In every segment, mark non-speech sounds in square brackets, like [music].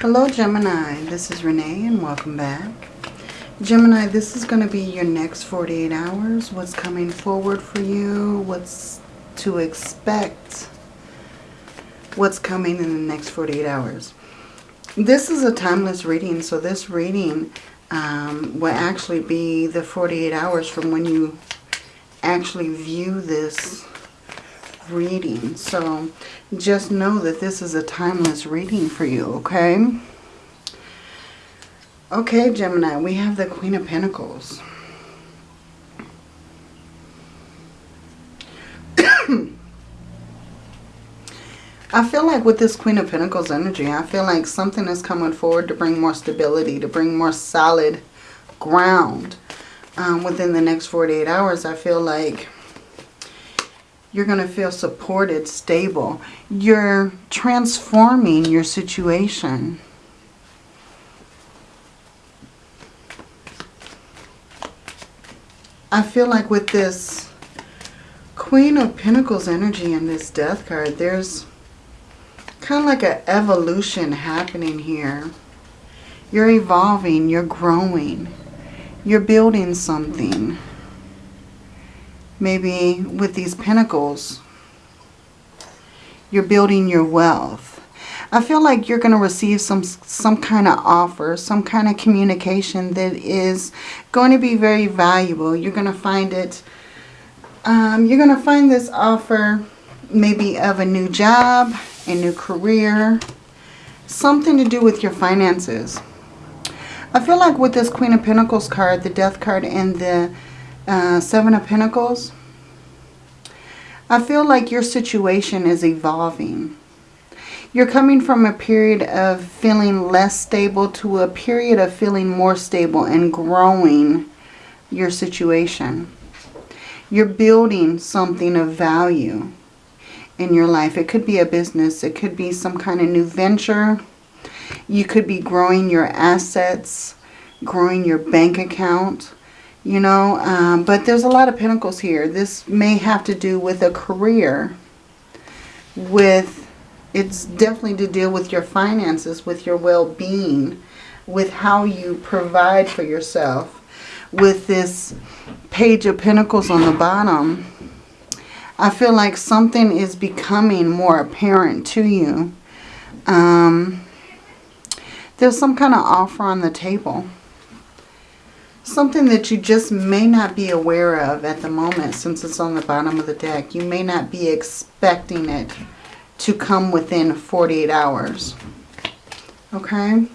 Hello Gemini, this is Renee and welcome back. Gemini, this is going to be your next 48 hours. What's coming forward for you, what's to expect, what's coming in the next 48 hours. This is a timeless reading, so this reading um, will actually be the 48 hours from when you actually view this reading. So just know that this is a timeless reading for you, okay? Okay, Gemini, we have the Queen of Pentacles. [coughs] I feel like with this Queen of Pentacles energy, I feel like something is coming forward to bring more stability, to bring more solid ground um, within the next 48 hours. I feel like you're going to feel supported, stable. You're transforming your situation. I feel like with this Queen of Pentacles energy and this Death card, there's kind of like an evolution happening here. You're evolving, you're growing, you're building something maybe with these pentacles, you're building your wealth. I feel like you're going to receive some some kind of offer, some kind of communication that is going to be very valuable. You're going to find it, um, you're going to find this offer maybe of a new job, a new career, something to do with your finances. I feel like with this Queen of Pentacles card, the Death card, and the uh, Seven of Pentacles. I feel like your situation is evolving. You're coming from a period of feeling less stable to a period of feeling more stable and growing your situation. You're building something of value in your life. It could be a business. It could be some kind of new venture. You could be growing your assets, growing your bank account you know, um, but there's a lot of pentacles here. This may have to do with a career, with, it's definitely to deal with your finances, with your well-being, with how you provide for yourself. With this page of pentacles on the bottom, I feel like something is becoming more apparent to you. Um, there's some kind of offer on the table something that you just may not be aware of at the moment since it's on the bottom of the deck. You may not be expecting it to come within 48 hours. Okay?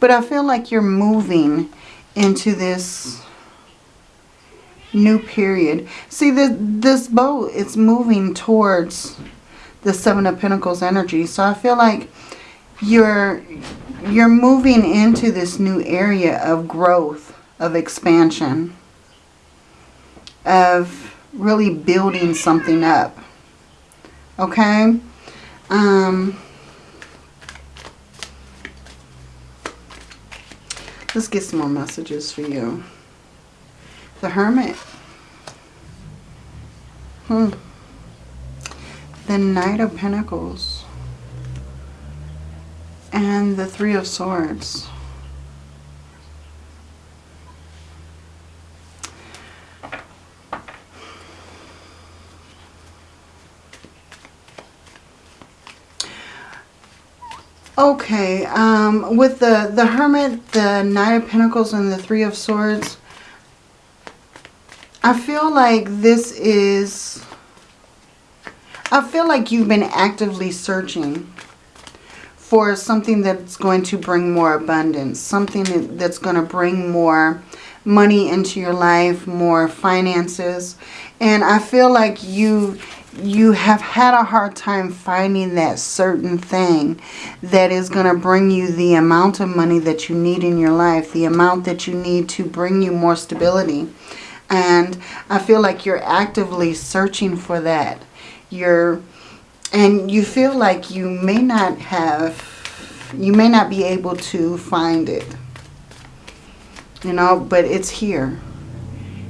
But I feel like you're moving into this new period. See, this, this boat, it's moving towards the Seven of Pentacles energy. So I feel like you're you're moving into this new area of growth of expansion, of really building something up. Okay? Um, let's get some more messages for you. The Hermit. Hmm. The Knight of Pentacles. And the Three of Swords. Okay, um, with the, the Hermit, the Knight of Pentacles, and the Three of Swords, I feel like this is... I feel like you've been actively searching for something that's going to bring more abundance, something that's going to bring more money into your life, more finances. And I feel like you you have had a hard time finding that certain thing that is going to bring you the amount of money that you need in your life, the amount that you need to bring you more stability. And I feel like you're actively searching for that. You're, and you feel like you may not have, you may not be able to find it. You know, but it's here.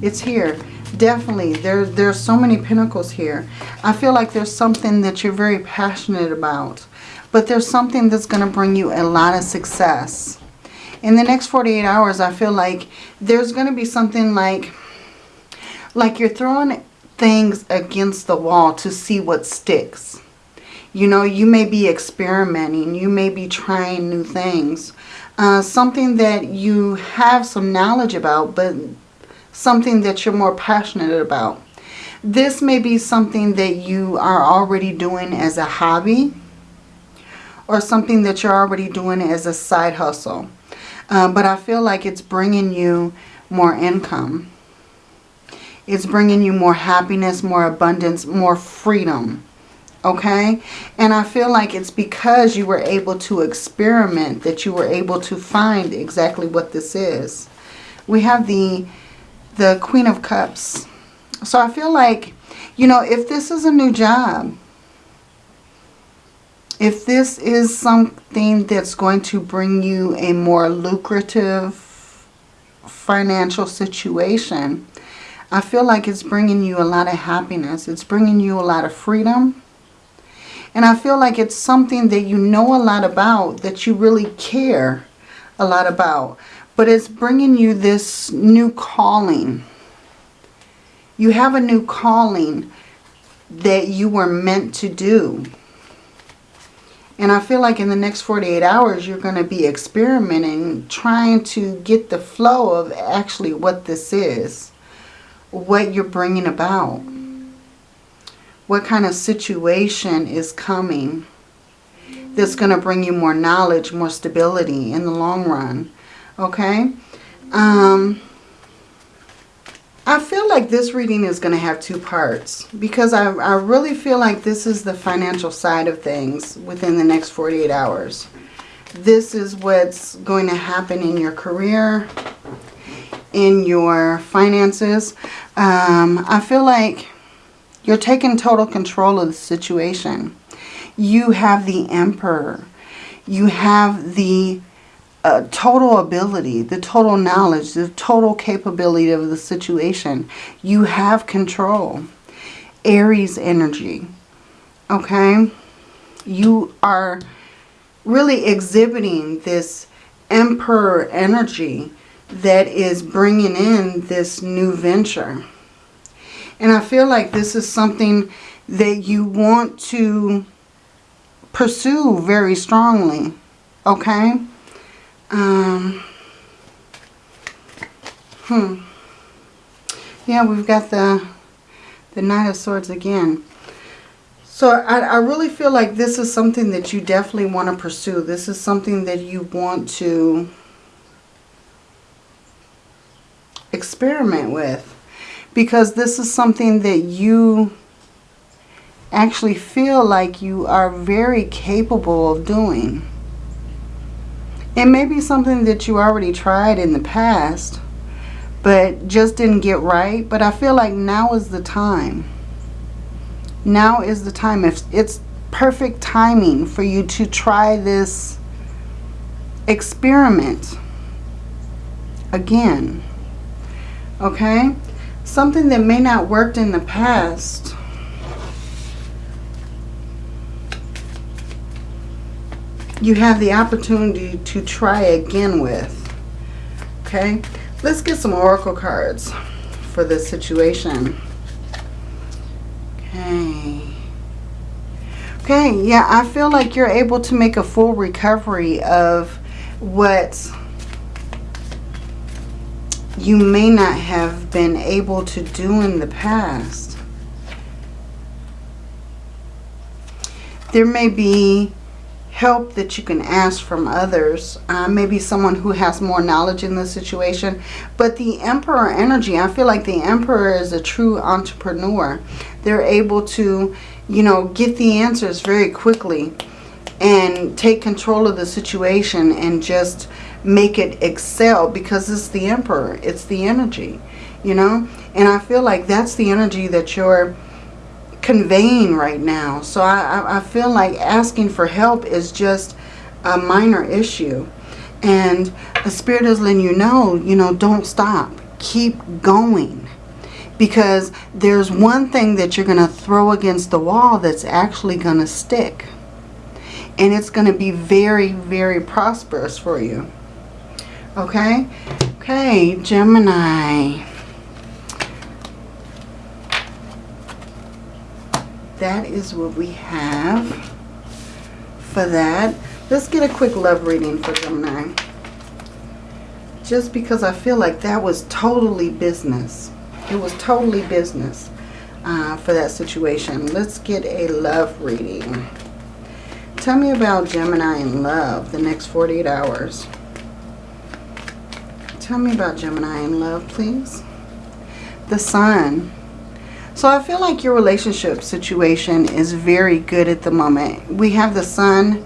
It's here definitely there there's so many pentacles here i feel like there's something that you're very passionate about But there's something that's going to bring you a lot of success. In the next 48 hours, I feel like there's going to be something like, like you're throwing things against the wall to see what sticks. You know, you may be experimenting. You may be trying new things. Uh, something that you have some knowledge about, but something that you're more passionate about. This may be something that you are already doing as a hobby or something that you're already doing as a side hustle. Uh, but I feel like it's bringing you more income. It's bringing you more happiness, more abundance, more freedom okay and i feel like it's because you were able to experiment that you were able to find exactly what this is we have the the queen of cups so i feel like you know if this is a new job if this is something that's going to bring you a more lucrative financial situation I feel like it's bringing you a lot of happiness. It's bringing you a lot of freedom. And I feel like it's something that you know a lot about, that you really care a lot about. But it's bringing you this new calling. You have a new calling that you were meant to do. And I feel like in the next 48 hours, you're going to be experimenting, trying to get the flow of actually what this is, what you're bringing about what kind of situation is coming that's going to bring you more knowledge, more stability in the long run. Okay? Um, I feel like this reading is going to have two parts because I, I really feel like this is the financial side of things within the next 48 hours. This is what's going to happen in your career, in your finances. Um, I feel like you're taking total control of the situation. You have the emperor. You have the uh, total ability, the total knowledge, the total capability of the situation. You have control. Aries energy. Okay? You are really exhibiting this emperor energy that is bringing in this new venture. And I feel like this is something that you want to pursue very strongly. Okay? Um, hmm. Yeah, we've got the, the Knight of Swords again. So I, I really feel like this is something that you definitely want to pursue. This is something that you want to experiment with because this is something that you actually feel like you are very capable of doing. It may be something that you already tried in the past, but just didn't get right. But I feel like now is the time. Now is the time. If it's perfect timing for you to try this experiment again. Okay? something that may not worked in the past. You have the opportunity to try again with. Okay, let's get some oracle cards for this situation. Okay. Okay, yeah, I feel like you're able to make a full recovery of what you may not have been able to do in the past. There may be help that you can ask from others. Uh, maybe someone who has more knowledge in the situation. But the Emperor energy, I feel like the Emperor is a true entrepreneur. They're able to, you know, get the answers very quickly and take control of the situation and just make it excel because it's the emperor. It's the energy, you know. And I feel like that's the energy that you're conveying right now. So I, I feel like asking for help is just a minor issue. And the Spirit is letting you know, you know, don't stop. Keep going. Because there's one thing that you're going to throw against the wall that's actually going to stick. And it's going to be very, very prosperous for you. Okay? Okay, Gemini. That is what we have for that. Let's get a quick love reading for Gemini. Just because I feel like that was totally business. It was totally business uh, for that situation. Let's get a love reading. Tell me about Gemini and love the next 48 hours. Tell me about Gemini and love, please. The Sun. So I feel like your relationship situation is very good at the moment. We have the Sun,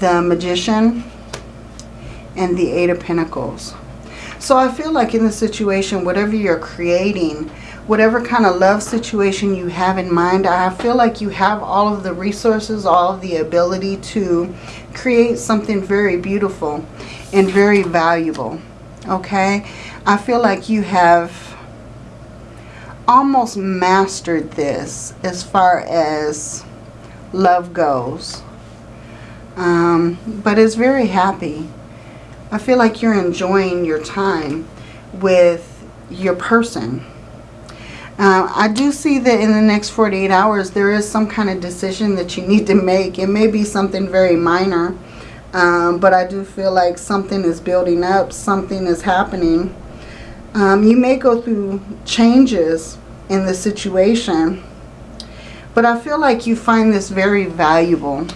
the Magician, and the Eight of Pentacles. So I feel like in the situation, whatever you're creating, whatever kind of love situation you have in mind, I feel like you have all of the resources, all of the ability to create something very beautiful and very valuable. Okay? I feel like you have almost mastered this as far as love goes. Um, but it's very happy. I feel like you're enjoying your time with your person. Uh, I do see that in the next 48 hours there is some kind of decision that you need to make. It may be something very minor, um, but I do feel like something is building up, something is happening. Um, you may go through changes in the situation, but I feel like you find this very valuable,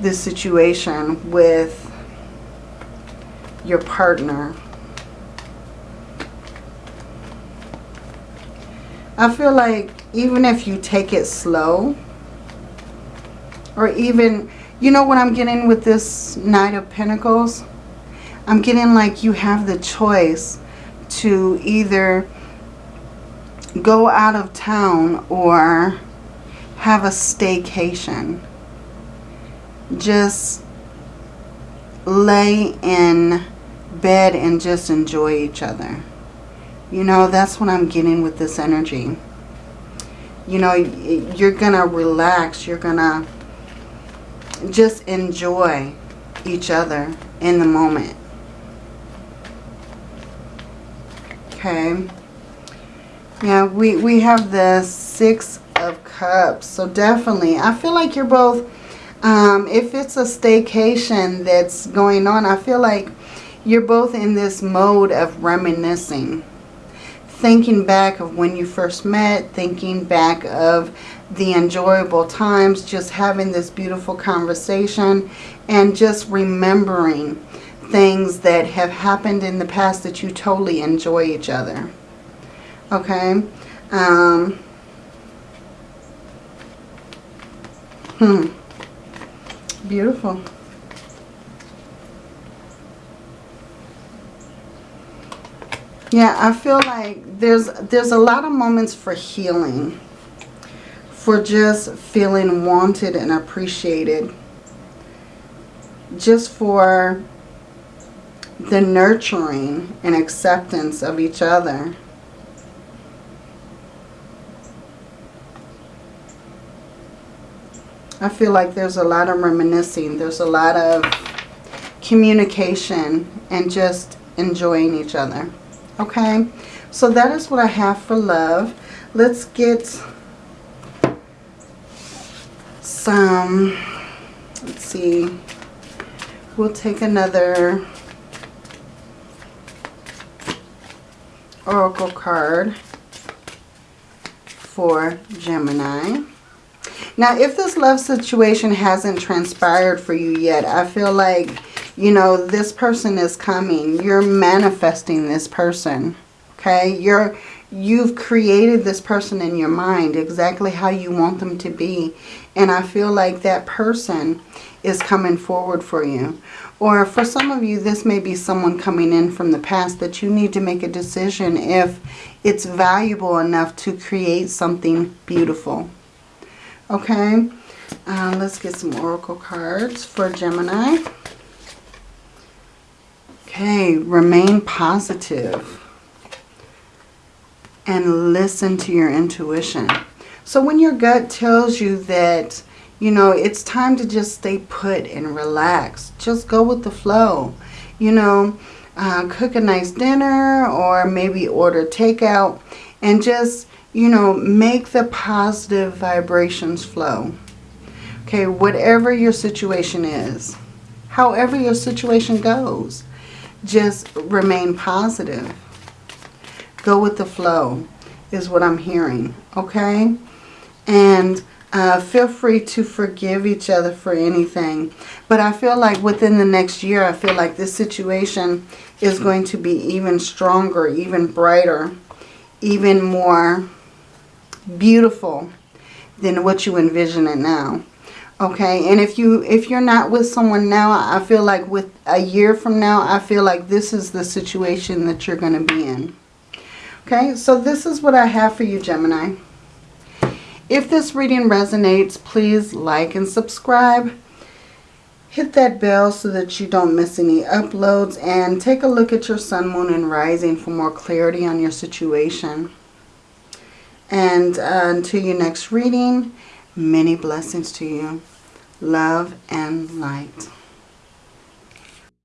this situation with your partner. I feel like even if you take it slow, or even, you know what I'm getting with this Knight of Pentacles? I'm getting like you have the choice to either go out of town or have a staycation. Just lay in bed and just enjoy each other. You know, that's what I'm getting with this energy. You know, you're going to relax. You're going to just enjoy each other in the moment. Okay. Yeah, we, we have the Six of Cups. So definitely, I feel like you're both, um, if it's a staycation that's going on, I feel like you're both in this mode of reminiscing. Thinking back of when you first met, thinking back of the enjoyable times, just having this beautiful conversation and just remembering things that have happened in the past that you totally enjoy each other. Okay? Um, hmm. Beautiful. Yeah, I feel like there's there's a lot of moments for healing. For just feeling wanted and appreciated. Just for the nurturing and acceptance of each other. I feel like there's a lot of reminiscing. There's a lot of communication and just enjoying each other. Okay, so that is what I have for love. Let's get some, let's see, we'll take another oracle card for Gemini. Now, if this love situation hasn't transpired for you yet, I feel like you know, this person is coming. You're manifesting this person. Okay? You're you've created this person in your mind exactly how you want them to be. And I feel like that person is coming forward for you. Or for some of you, this may be someone coming in from the past that you need to make a decision if it's valuable enough to create something beautiful. Okay, uh, let's get some oracle cards for Gemini. Okay, remain positive and listen to your intuition. So when your gut tells you that You know, it's time to just stay put and relax. Just go with the flow. You know, uh, cook a nice dinner or maybe order takeout and just, you know, make the positive vibrations flow. Okay, whatever your situation is, however your situation goes, just remain positive. Go with the flow is what I'm hearing, okay? And uh, feel free to forgive each other for anything. But I feel like within the next year, I feel like this situation is going to be even stronger, even brighter, even more beautiful than what you envision it now. Okay, and if you if you're not with someone now, I feel like with a year from now, I feel like this is the situation that you're going to be in. Okay, so this is what I have for you, Gemini. If this reading resonates, please like and subscribe. Hit that bell so that you don't miss any uploads and take a look at your sun, moon, and rising for more clarity on your situation. And uh, until your next reading, many blessings to you. Love and light.